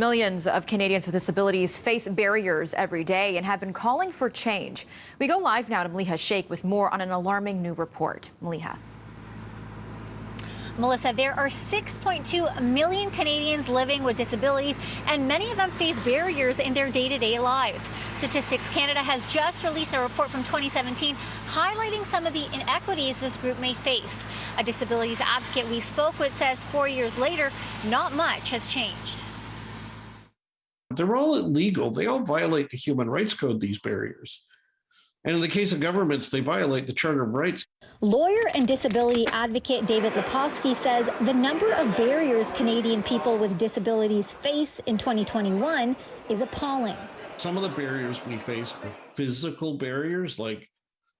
Millions of Canadians with disabilities face barriers every day and have been calling for change. We go live now to Maliha Sheikh with more on an alarming new report. Maliha. Melissa, there are 6.2 million Canadians living with disabilities, and many of them face barriers in their day-to-day -day lives. Statistics Canada has just released a report from 2017 highlighting some of the inequities this group may face. A disabilities advocate we spoke with says four years later, not much has changed. They're all illegal. They all violate the Human Rights Code, these barriers. And in the case of governments, they violate the Charter of Rights. Lawyer and disability advocate David Lepofsky says the number of barriers Canadian people with disabilities face in 2021 is appalling. Some of the barriers we face are physical barriers, like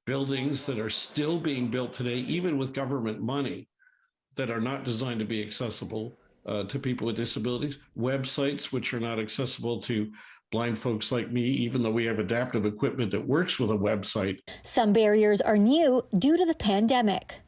buildings that are still being built today, even with government money, that are not designed to be accessible uh, to people with disabilities, websites which are not accessible to blind folks like me, even though we have adaptive equipment that works with a website. Some barriers are new due to the pandemic.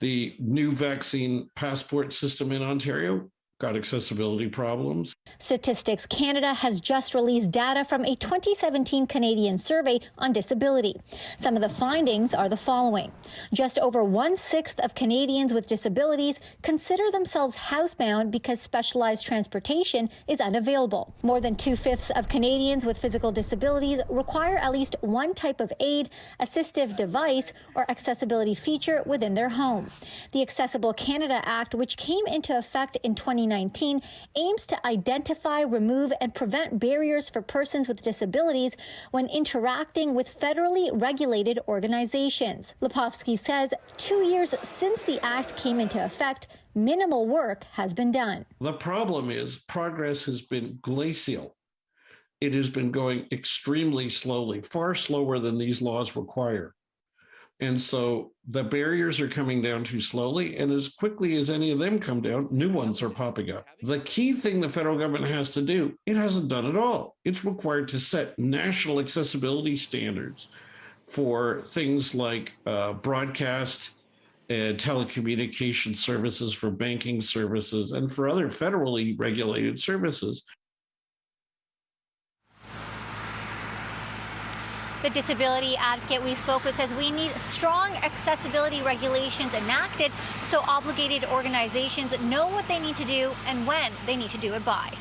The new vaccine passport system in Ontario got accessibility problems. Statistics Canada has just released data from a 2017 Canadian survey on disability. Some of the findings are the following. Just over one-sixth of Canadians with disabilities consider themselves housebound because specialized transportation is unavailable. More than two-fifths of Canadians with physical disabilities require at least one type of aid, assistive device, or accessibility feature within their home. The Accessible Canada Act, which came into effect in 20 2019 aims to identify, remove, and prevent barriers for persons with disabilities when interacting with federally regulated organizations. Lepofsky says two years since the act came into effect, minimal work has been done. The problem is progress has been glacial. It has been going extremely slowly, far slower than these laws require. And so the barriers are coming down too slowly. And as quickly as any of them come down, new ones are popping up. The key thing the federal government has to do, it hasn't done at all. It's required to set national accessibility standards for things like uh, broadcast and telecommunication services, for banking services, and for other federally regulated services. The disability advocate we spoke with says we need strong accessibility regulations enacted so obligated organizations know what they need to do and when they need to do it by.